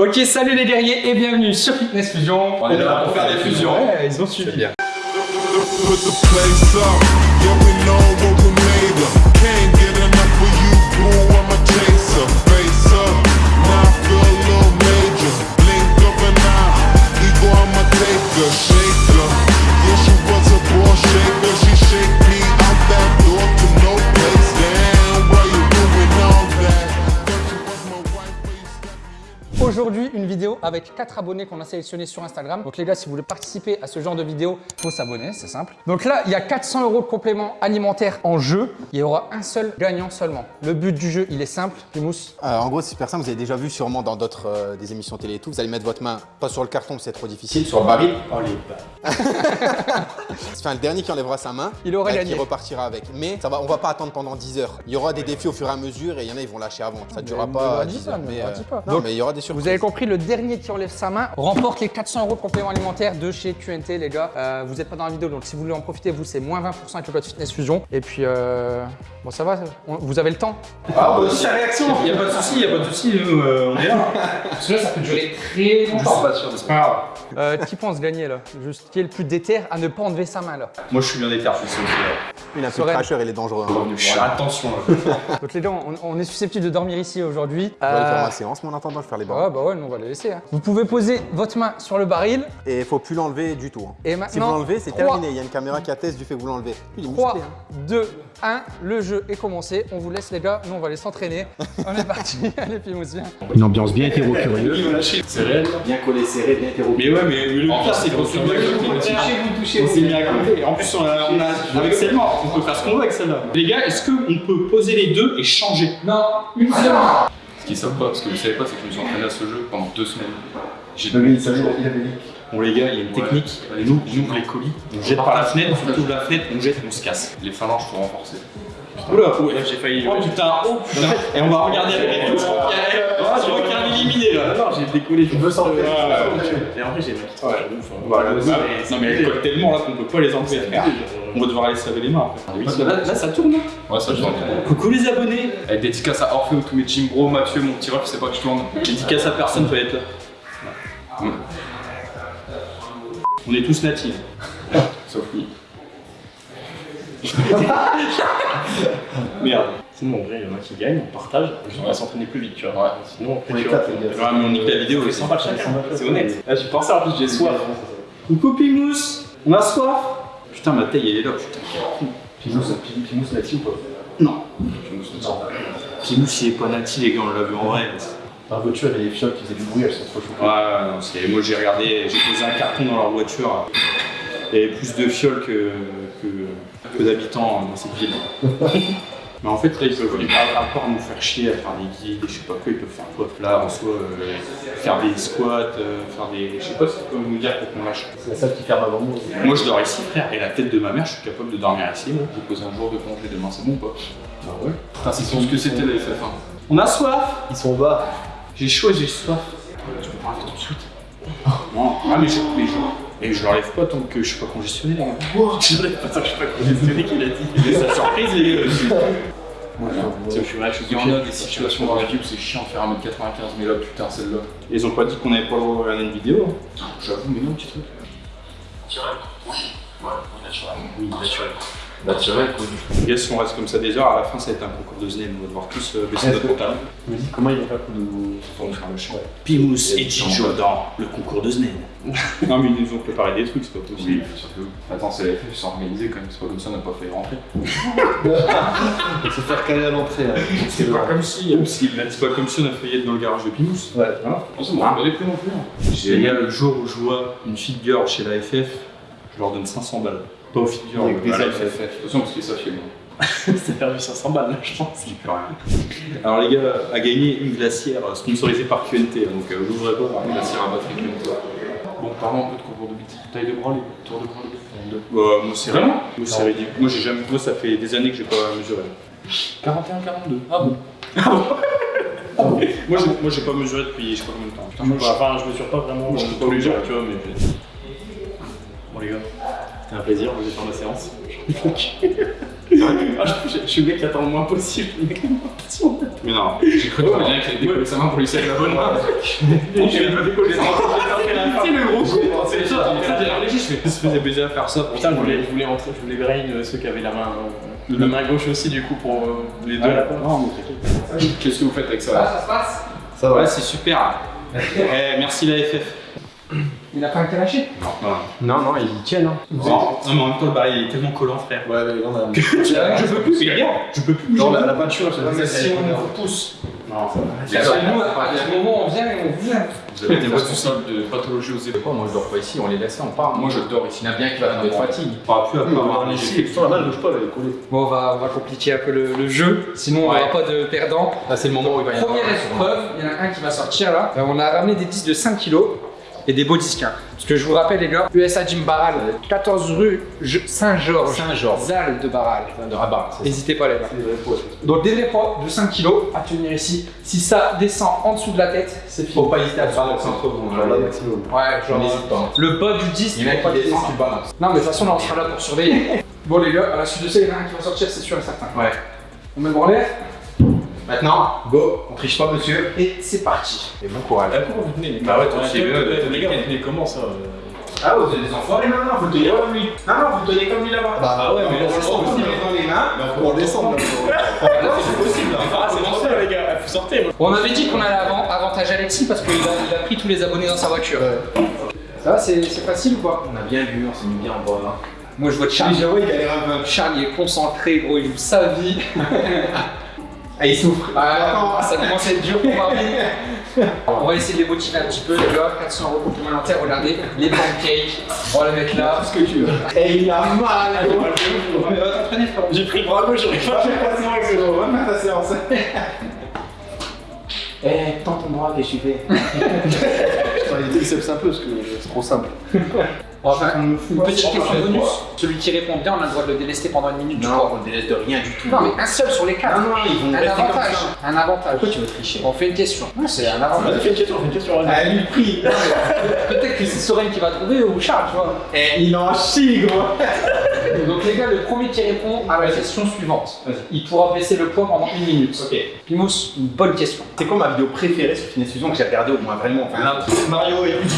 Ok, salut les guerriers et bienvenue sur Fitness Fusion. On est là pour faire des fusions. Ouais, ils ont suivi. bien. Aujourd'hui, une vidéo avec 4 abonnés qu'on a sélectionnés sur Instagram. Donc les gars, si vous voulez participer à ce genre de vidéo, il faut s'abonner, c'est simple. Donc là, il y a 400 euros de compléments alimentaires en jeu. Il y aura un seul gagnant seulement. Le but du jeu, il est simple. Mousse. Euh, en gros, c'est personne, vous avez déjà vu sûrement dans d'autres euh, des émissions télé et tout. Vous allez mettre votre main pas sur le carton, c'est trop difficile. Sur le baril Enfin, le dernier qui enlèvera sa main, Il aurait euh, gagné. qui repartira avec. Mais ça va, on va pas attendre pendant 10 heures. Il y aura des défis au fur et à mesure et il y en a, ils vont lâcher avant. Ça ne durera pas leur dis 10 pas, heures. Mais, pas. non, mais il y aura des surprises. Vous avez compris, le dernier qui enlève sa main remporte les 400 euros de compléments alimentaires de chez QNT, les gars. Euh, vous n'êtes pas dans la vidéo, donc si vous voulez en profiter, vous, c'est moins 20% avec le code Fitness Fusion. Et puis, euh, bon, ça va, on- vous avez le temps Ah, bah, sa réaction Il n'y a pas de souci, il n'y a pas de souci, nous, euh, on est là. Parce que là, ça peut durer très Je suis pas sûr de C'est pas grave. Euh, qui pense gagner là Juste qui est le plus déter à ne pas enlever sa main là Moi, je suis bien déter, je suis aussi. là. Une un peu Soren. cracheur, il est dangereux. hein. Attention, là. Donc les gars, on, on est susceptible de dormir ici aujourd'hui. Je vais aller faire Euh, ma séance, mais en attendant, je vais faire les barres. ouais, bah ouais, nous on va les laisser. hein. Vous pouvez poser votre main sur le baril Et il faut plus l'enlever du tout. hein. et Si vous maintenant. l'enlevez, c'est terminé. Il y a une caméra qui atteste du fait que vous l'enlevez. Il est musclé, 3, hein. 2, 1, le jeu est commencé. On vous laisse les gars, nous on va aller s'entraîner. on est parti, allez viens. Une ambiance bien hétéro-curieuse. Il va lâcher. C'est réel. Bien collé, serré, bien hétéro. Mais ouais, mais, mais le pire, c'est qu'on s'est mis à côté. On s'est mis à côté. En plus, on a, on a- avec celle-là, on peut faire ce qu'on veut avec celle-là. Les gars, est-ce qu'on peut poser les deux et changer? Non, une seule. Ce qu'ils savent pas, ce que vous savez pas, c'est que je me suis entraîné à ce jeu pendant deux semaines. J'ai Bon, les gars, il y a une technique. Nous, on ouvre les colis, on jette par la fenêtre, on ouvre la fenêtre, on jette, on se casse. les phalanges pour renforcer. Oula, ouais, j'ai failli. Oh putain, oh putain. Et on va regarder avec les tous. Ah, je vois qu'il y a un éliminé là. Non, j'ai décollé, je veux sortir. Et en vrai, j'ai maquillé. Ouais, ouf. Voilà, non, mais elle colle tellement là qu'on peut pas les enlever. On va devoir aller se laver les mains après. Que là, là, ça tourne. hein. Ouais, ça je tourne. Coucou les abonnés. Avec dédicace à Orphée, tous mes team bro, Mathieu, mon petit ref, je sais pas que je tourne. Dédicace à personne peut être là. On est tous natifs. Sauf lui. Merde. Sinon, en vrai, il y en a qui gagnent, on partage, on va s'entraîner plus vite, tu vois. Ouais. Sinon, tu vois, Ouais, mais on nique la vidéo, c'est sympa chacun. C'est honnête. Là, j'ai pensé en plus, j'ai soif. Coucou Pimous, on a soif. Putain, ma taille, elle est là, putain. Pimous natif ou pas Non. Pimous, il est pas nati, les gars, on l'a vu en vrai. Dans la voiture, il y a des fioles qui faisaient du bruit, elles sont trop Ouais, chouettes. ouais, non, c'est- moi j'ai regardé, j'ai posé un carton dans leur voiture. Il y avait plus de fioles que, que, que d'habitants dans cette ville. Mais en fait, là, ils peuvent, à, à part nous faire chier à faire des guides, je sais pas quoi, ils peuvent faire quoi Là, en soi, euh, faire des squats, euh, faire des. Je sais pas ce qu'ils peuvent nous dire pour qu'on lâche. C'est la salle qui ferme avant moi. Moi, je dors ici, frère, et la tête de ma mère, je suis capable de dormir ici. moi. Posé un jour de congé demain, c'est bon ou pas? Ah ouais Putain, c'est tout ce que c'était la FF1. On a soif Ils sont bas. J'ai chaud et j'ai soif. Tu peux pas tout de suite Non, ah, mais je, mais je, et je l'enlève pas tant que je suis pas congestionné, les gars. Je l'enlève pas tant que je suis pas congestionné, qu'il a dit. C'est sa surprise, les gars. Tiens, je suis là, je suis Il y en a des situations dans la vie où c'est chiant de faire 1m95, mais là, putain, celle-là. Ils ont pas dit qu'on avait pas le droit de regarder une vidéo. hein. J'avoue, mais non, petit truc. Naturel, quoi. Les gars, si on reste comme ça des heures, à la fin, ça va être un concours de Zen. On va devoir tous euh, baisser notre pantalon. Je me dis comment ils vont faire pour nous. pour nous faire le chien? Pimous et Chicho dans le concours de Zen. non, mais ils nous ont préparé des trucs, c'est pas Oui, possible. surtout. Attends, c'est la FF, ils sont organisés quand même, c'est pas comme ça, on n'a pas failli rentrer. Faut se faire caler à l'entrée. hein. C'est pas comme si, si- c'est pas comme si on a failli être dans le garage de Pimous. Ouais. Voilà. On m'a pas les prix non plus. hein. Les gars, le jour où je vois une girl chez la FF, je leur donne 500 balles. Pas filles girl, Avec des à FF. FF. Attention, parce qu'ils savent chez moi. T'as perdu 500 balles là, je pense. Alors les gars, a gagné une glacière sponsorisée par QNT, donc euh, l'ouvrez pas. La cire à batterie que toi. Bon, parlons un peu de concours de bêtises. Taille de bras, les tours de bras, les deux. Bah, moi c'est Vraiment Moi c'est ridicule. Moi j'ai jamais. Moi ça fait des années que j'ai pas mesuré. 41-42. Ah bon Moi j'ai, moi j'ai pas mesuré depuis je sais pas combien de temps. Je sais pas, Enfin, je mesure pas vraiment. Moi je peux pas tu vois, mais. Bon, les gars, c'était un plaisir, vous êtes dans la séance. Ah, je, je- je suis le mec qui attend le moins possible. Le mec le moins possible. Mais non. J'ai cru que quelqu'un qui allait décoller sa main pour lui serrer la bonne main. Je vais pas décoller sa main. Sais, le gros con. C'est ça, j'ai réfléchi, je fais. se faisait plaisir à faire ça. Putain, je voulais, je voulais rentrer, je voulais brain euh, ceux qui avaient la main, euh, la main gauche aussi, du coup, pour euh, les deux. Non, mais Qu'est-ce que vous faites avec ça Ah, là ça se passe Ça Ouais, c'est super. Eh, merci la FF. Il a pas été lâché Voilà. Non, non, ils tiennent. Hein. Non, non, mais en même temps, le baril il est tellement collant, frère. Ouais, ouais, on a. Je peux plus, mais regarde, je peux plus. Non, la, la peinture, je mais sais si pas. on vous pousse. Non, ça va. Que nous, à un moment, on vient et on vient. Vous avez des soucis de pathologie aux épaules. Moi, je dors pas ici, on les laisse, on part. Moi, je dors ici. Il y en a bien qui va dans des fatigues. On pourra plus après avoir les Si, putain, pas, elle est collée. Bon, on va, on va compliquer un peu le, le jeu, sinon on n'aura pas de perdant. Là, c'est le moment où il va y avoir. Première épreuve, il y en a un qui va sortir là. Euh, on a ramené des disques de 5 kg et des beaux disques. hein. Parce que je vous rappelle les gars, USA Jim Barral, 14 rue Saint-Georges, Saint-Georges. Zal de Barral. De rabat. N'hésitez pas les gars. Donc des vrais poids de 5 kg à tenir ici. Si ça descend en dessous de la tête, c'est fini. Faut pas hésiter à le balancer entre vous. Genre là, maximum. Ouais, genre N'hésite pas. le bas du disque, Il y en a qui tu balances. Non mais de toute façon là on sera là pour surveiller. bon les gars, à la suite de ça, il y en a un qui va sortir, c'est sûr et certain. Ouais. On met le branlet Maintenant, go. On triche pas, monsieur. et c'est parti. Et bon courage. Pourquoi vous tenez les Bah ouais, toi aussi, les ouais, gars, vous tenez comment ça euh Ah, vous êtes des enfoirés maintenant, vous le tenez comme lui. Non, non, vous le tenez comme lui là-bas. Bah ouais, mais là, c'est vous possible. met dans les mains. On descend là. Là, c'est possible. Ah, c'est bon, ça, les gars. Faut sortir. moi. On avait dit qu'on allait avant avantage Alexis parce qu'il a, pris tous les abonnés dans sa voiture. Ça va, c'est facile ou pas On a bien vu, on s'est mis bien en bas. Moi je vois Charlie. J'avoue, il galère un peu. Charlie est concentré, gros, il joue sa vie. Ah, il souffre. Ah, ça commence à être dur pour Marvin. On va essayer de les motiver un petit peu, les gars. 400 euros complémentaires, regardez. Les pancakes, on va les mettre là. ce que tu veux. Et il a mal. J'ai pris le bras gauche, j'aurais pas fait passer avec ce On va faire ta séance. Eh, tends ton bras, tu fais Les triceps un peu parce que c'est trop simple. On faire une petite question bonus. Celui qui répond bien, on a le droit de le délester pendant une minute. je crois. Non, on délaisse de rien du tout. Non, mais un seul sur les quatre. Non, non, ils vont Un rester comme avantage. ça. Un avantage. Pourquoi tu veux tricher On fait une question. Non, c'est un avantage. Vas-y, fais une question, fais une question. Ah, lui, prie. Peut-être que c'est Soren qui va trouver ou Charles, tu vois. Eh, il en chie, gros. Donc les gars, le premier qui répond à la question suivante, il pourra baisser le poids pendant une minute. Ok. Pimous, une bonne question. C'est quoi ma vidéo préférée sur Finesse Fusion que j'ai regardé au moins vraiment enfin, Mario et Luigi.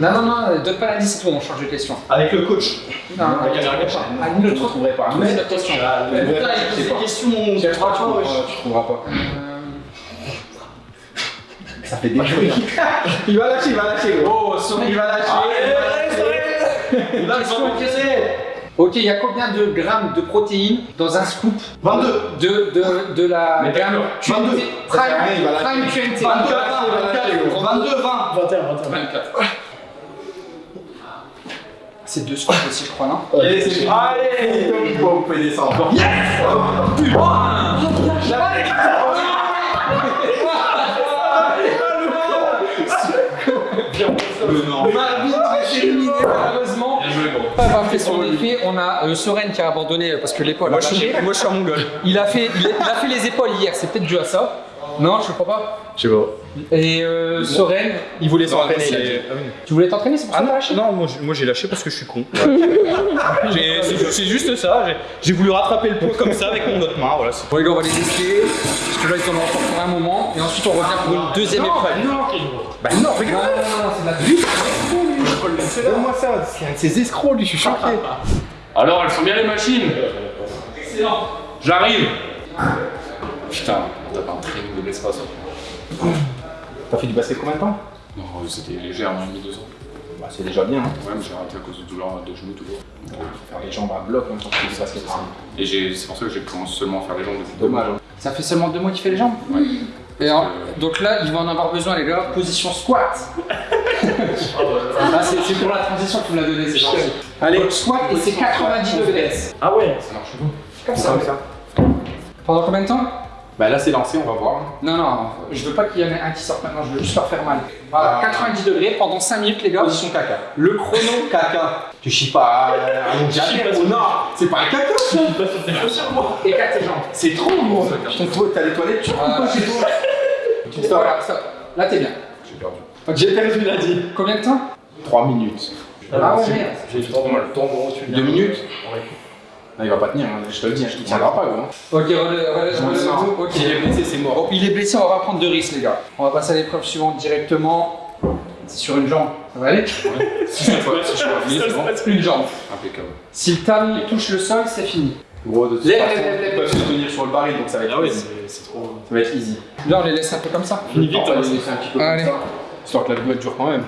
Non, non, non, donne pas l'indice, tout, on change de question. Avec le coach. Non, non, La non, autre. ne trouverai pas. Question. Mais Putain, putain, il pose des questions. Tu trouveras pas, wesh. Tu trouveras pas. Euh, Ça fait des bruits. il va lâcher, il va lâcher. Oh, Il va lâcher. Il va Ok, il y a combien de grammes de protéines dans un scoop 22. de, de, de la Mais gamme d'accord, 22. QNT Ça fait rien, il va Prime. Prime QNT 22, 22, 20. 21, 21. 24. C'est deux scoops aussi, je crois, non Allez, c'est Allez, vous pouvez descendre. Le non. Marvin est éliminé malheureusement. Bien joué, gros. Pas pas fait son effet. On a euh, Soren qui a abandonné parce que l'épaule a lâché. Moi, je suis un mongol. Il a fait, il a, il a fait les épaules hier. C'est peut-être dû à ça. Non, je crois pas. Je sais pas. Et euh, Soren, il voulait s'entraîner. il a dit. Tu voulais t'entraîner, c'est pour ça que t'as lâché non, moi, j'ai- lâché parce que je suis con. C'est juste ça. j'ai- voulu rattraper le poids comme ça avec mon autre main. Voilà, Bon les gars, on va les tester. Parce que là, ils en ont encore pour un moment. Et ensuite, on revient pour une deuxième épreuve. Bah non, regarde. Non, non, non, c'est la vie. Donne-moi ça. C'est un de ces escrocs, lui, je suis choqué. Alors, elles sont bien les machines Excellent. J'arrive Putain, t'as pas un training de l'espace. T'as fait du basket combien de temps Non, c'était léger, un demi, deux ans. Bah, c'est déjà bien. Hein. Ouais, mais j'ai arrêté à cause de douleurs de genoux toujours. Faire les jambes à bloc, hein, quand tu fais du basket. c'est Et j'ai- c'est pour ça que j'ai commencé seulement à faire les jambes depuis Dommage. hein. Ça fait seulement deux mois qu'il fait les jambes Ouais. Et en- donc là, il va en avoir besoin, les gars. Position squat. Ah, c'est c'est pour la transition que tu me l'as donné, c'est gentil. Allez, donc, squat et c'est 90 degrés. Ah ouais Ça marche bon. Comme ça. Pendant combien de temps Bah là, c'est lancé, on va voir. Non, non, je veux pas qu'il y en ait un qui sorte maintenant, je veux juste leur faire mal. Voilà, 90 degrés pendant 5 minutes, les gars. Position caca. Le chrono. Caca. Tu chies pas ou non C'est pas un caca, ça. Pas sur tes chaussures, moi Écarte tes jambes. C'est trop fou, t'as les toilettes, tu Ah, coupes chez toi. Tu stop. Voilà, stop. Là, t'es bien. J'ai perdu. J'ai perdu, il a dit. Combien de temps? 3 minutes. Ah ouais, merde. J'ai trop mal. Temps tu 2 minutes il va pas tenir, hein, je te le dis, il tiendra pas, gros. Ok, relève, relève, ok. S'il est blessé, c'est mort. Bon, il est blessé, on va prendre de risque, les gars. On va passer à l'épreuve suivante directement. C'est sur une jambe. Ça va aller Si je peux si je c'est. Une jambe. Impeccable. Si le talon touche le sol, c'est fini. Gros, de toute façon, ils peuvent se tenir sur le baril, donc ça va être Ah ouais, c'est trop. Ça va être easy. Là, on les laisse un peu comme ça. Fini vite, On va hein, les laisser un petit peu comme ça, histoire que la vidéo elle dure quand même.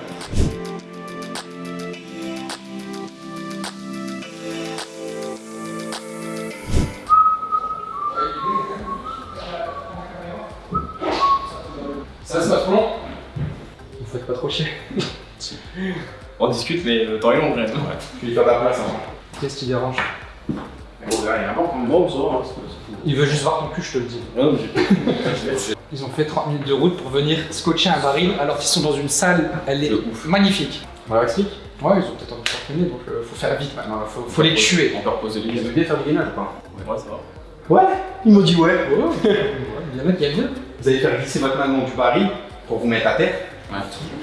Pas trop chier. On discute, mais le temps est long, quand même. Tu lui fais la place. Hein. Qu'est-ce qui dérange il hein. Il veut juste voir ton cul, je te le dis. j'ai- Ils ont fait 30 minutes de route pour venir scotcher un baril alors qu'ils sont dans une salle, elle est magnifique. On leur explique Ouais, ils ont peut-être envie de s'entraîner, donc euh, faut faire vite maintenant, faut, faut les tuer. On peut reposer les Ils bien faire du gainage ou pas Ouais, ça va. Ouais, il m'a dit ouais. Ouais, il y en a qui aiment bien. Vous allez faire glisser votre main dans du baril pour vous mettre à terre.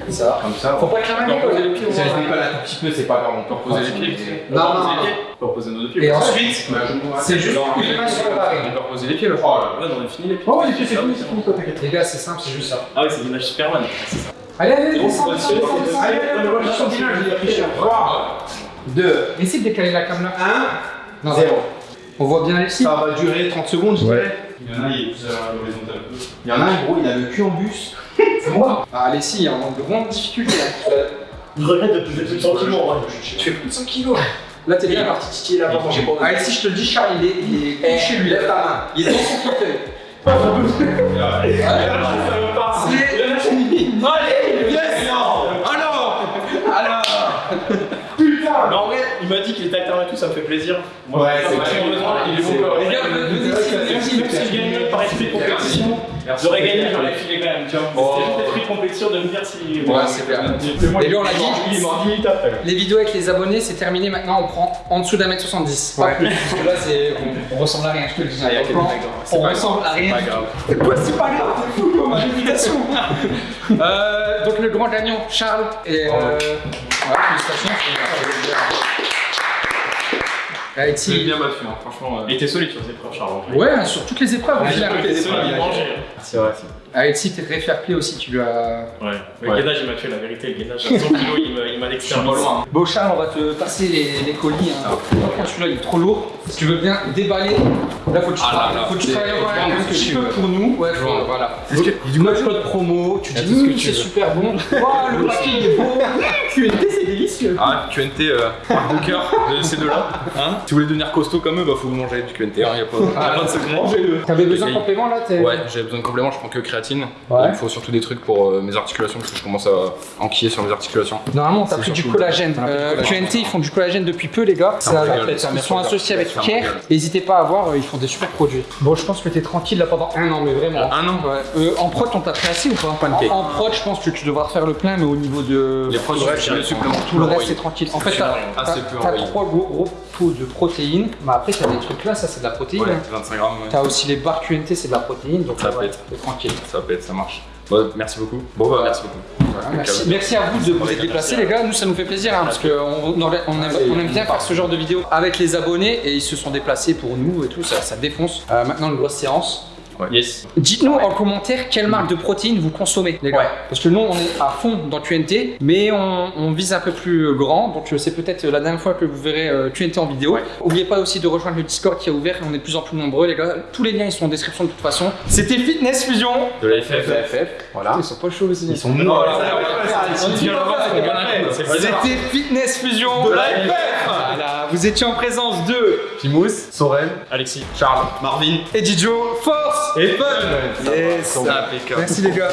Ça Comme ça. Faut pas que la main décolle, les pieds Si elle au décolle un tout petit peu, c'est pas grave, on peut Reposer les pieds. Non, non, non. On peut reposer nos deux pieds. Et ensuite, un c'est juste une main sur le On baril. peut reposer les pieds, le Oh là Ouais, on a fini les pieds. Oh, ouais, les pieds, c'est fini, c'est fini, toi, t'inquiète. Les gars, c'est simple, c'est juste ça. Ah oui, c'est l'image Superman. Ça. Allez, allez, descends, c'est descends, pas descends. Allez, allez, allez, je suis gainage, je vais réfléchir. 3, 2, Essaye de décaler la caméra. 1, Non, 0. On voit bien ici. Ça va durer 30 secondes, je dirais. Il y en a, il est plus à l'horizontale. Il y en a un, gros, il a le cul en bus. C'est moi. Ah, allez, si, il y a de grandes difficultés là. Je regrette de plus de 100 kilos. Tu fais plus de 100 kilos. Là, t'es bien parti titiller. Allez, si je te le dis, Charles, il est, il est Eh, chez lui. lève ta main. Il est dans son fauteuil. Allez, yes Alors Alors Putain Mais en vrai, il m'a dit qu'il était alternant et tout, ça me fait plaisir. Moi, Ouais, c'est il est bon corps. Les gars, Même si même si je gagnais par esprit de compétition, j'aurais gagné, j'aurais filé quand même, tu vois. Oh. C'était juste esprit de compétition de me dire si. Ouais, c'est clair. Les gars, on l'a dit. Il est mort 10 minutes après. Les vidéos avec les abonnés, c'est terminé. Maintenant, on prend en dessous d'un mètre 70. Pas Ouais. plus. Parce que là, c'est, on, on ressemble à rien. Je te le dis. Ah, mecs, hein. on ressemble à rien. Pas grave. C'est pas grave, t'es fou comme invitation. euh, donc le grand gagnant, Charles. Et euh, voilà, félicitations. C'est Ti. bien battu, hein, franchement. euh. Il était solide sur ses preuves, Charles. en vrai. Ouais, sur toutes les épreuves. solide, il mangeait. C'est vrai, c'est Avec Si, t'es très fair play aussi. Tu lui as. Ouais. Le Ouais. gainage, il m'a tué, la vérité. Le gainage, à 100 kilos, il m'a- il m'a l'exterminé. Bon, Charles, on va te passer les, les colis. Hein. Après, celui-là, il est trop lourd. Si tu veux bien déballer, là, faut que tu, Ah là travailles- là. faut que tu Des- travailles des- un petit peu pour nous. Ouais, Voilà. voilà. Est-ce que- Du coup, code promo, tu dis tu c'est super bon. Waouh, le paquet il est beau. QNT, c'est délicieux. Ah, QNT, euh, cœur de ces deux-là. Hein si vous voulez devenir costaud comme eux, bah faut vous manger du QNT, hein, y a pas, de secret. T'avais besoin de Les gars, complément là Ouais, j'ai besoin de compléments, je prends que créatine. Il me faut surtout des trucs pour euh, mes articulations parce que je commence à enquiller sur mes articulations. Normalement, t'as pris du collagène. Euh, collagène. QNT, ils font du collagène depuis peu, les gars. Ils sont associés avec Care. N'hésitez pas à voir, euh, ils font des super produits. Bon, je pense que t'es tranquille là pendant un an, mais vraiment. Un an Ouais. Euh, en prod, on t'a pris assez ou pas Pancake. En, en prod, je pense que tu devras refaire le plein, mais au niveau de. Les prods, Tout le je reste, suis le c'est supplément. Tout le reste, c'est tranquille. En fait, t'as trois gros, gros taux de protéines, mais après, t'as des trucs là, ça c'est de la protéine. Ouais, hein. 25 grammes, ouais. T'as aussi les barres QNT, c'est de la protéine, donc Ça pète. t'es tranquille. Ça pète, ça marche. Bon, merci beaucoup. Bon, bah, merci beaucoup. Merci. merci à vous de vous être déplacés, les gars. Nous, ça nous fait plaisir hein, parce qu'on on, on aime, on aime bien faire ce genre de vidéos avec les abonnés et ils se sont déplacés pour nous et tout. Ça, ça défonce. Euh, maintenant, une grosse séance. Yes. Dites-nous en commentaire quelle marque de protéines vous consommez, les gars. Ouais. Parce que nous, on est à fond dans QNT, mais on, on vise un peu plus grand. Donc, euh, c'est peut-être la dernière fois que vous verrez euh, QNT en vidéo. N'oubliez pas aussi de rejoindre le Discord qui a ouvert. On est de plus en plus nombreux, les gars. Tous les liens, ils sont en description de toute façon. C'était Fitness Fusion. De la FF. Voilà. Ils sont pas chauds aussi. Ils sont. C'était Fitness Fusion de la Voilà, vous étiez en présence de Pimous, Sorel, Alexis. Charles, Marvin. et Dijo Force et Fun. Yes. Merci les gars.